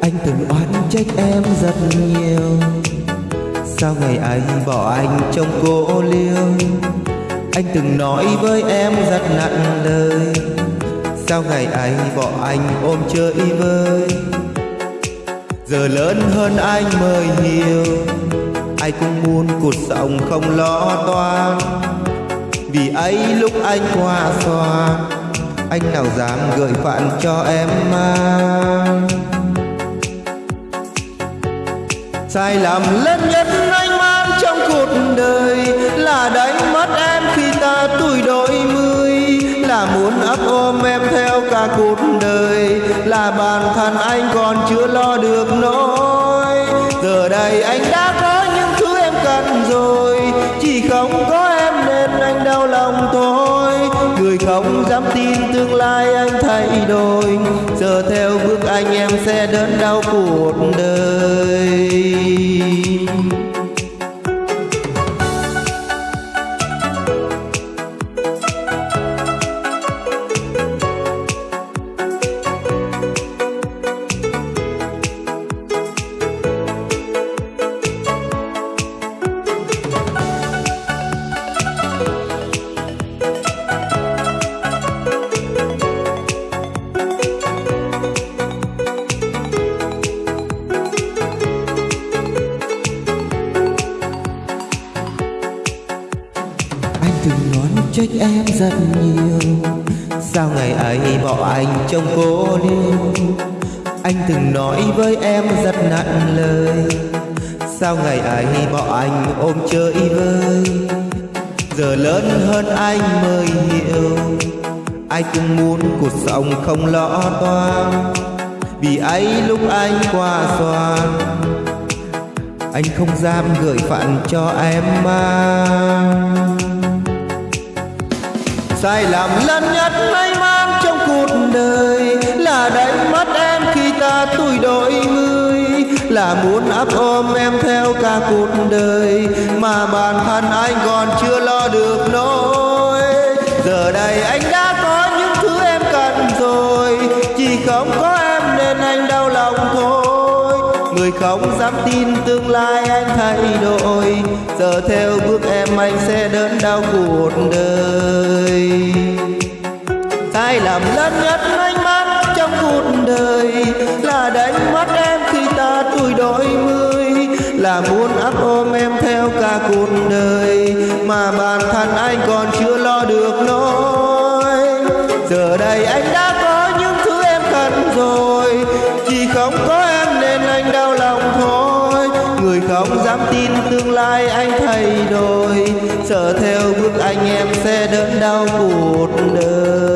Anh từng oán trách em rất nhiều. Sao ngày ấy bỏ anh trong cô liêu? Anh từng nói với em rất nặng lời. Sao ngày ấy bỏ anh ôm chơi vơi? Giờ lớn hơn anh mới hiểu. Ai cũng muốn cuộc sống không lo toan. Vì ấy lúc anh qua xoa Anh nào dám gửi phản cho em mang? Sai lầm lớn nhất anh mang trong cuộc đời Là đánh mất em khi ta tuổi đôi mươi, Là muốn ấp ôm em theo cả cuộc đời, Là bản thân anh còn chưa lo được nỗi. Giờ đây anh đã tôi không dám tin tương lai anh thay đổi. Giờ theo bước anh em sẽ đớn đau cuộc đời. Từng ngón trách em rất nhiều. Sao ngày ấy bỏ anh trong cô liêu Anh từng nói với em rất nặng lời. Sao ngày ấy bỏ anh ôm chơi vơi? Giờ lớn hơn anh mới hiểu. Ai cũng muốn cuộc sống không lo toan. Vì ấy lúc anh qua xoan, Anh không dám gửi phận cho em mang. Sai lầm lớn nhất anh mang trong cuộc đời Là đánh mất em khi ta tuổi đôi mươi Là muốn ấp ôm em theo cả cuộc đời Mà bản thân anh còn chưa lo được nỗi. Giờ đây anh đã có những thứ em cần rồi, Chỉ không có em nên anh đau Người không dám tin tương lai anh thay đổi. Giờ theo bước em, anh sẽ đớn đau cuộc đời. Sai lầm lớn nhất anh mắc trong cuộc đời Là đánh mất em khi ta tuổi đôi mươi. Là muốn ấp ôm em theo cả cuộc đời Mà bản thân anh còn chưa lo được nỗi. Giờ đây anh đã có những thứ em cần rồi, Chỉ không có Người không dám tin tương lai anh thay đổi. Sợ theo bước anh em sẽ đớn đau cuộc đời.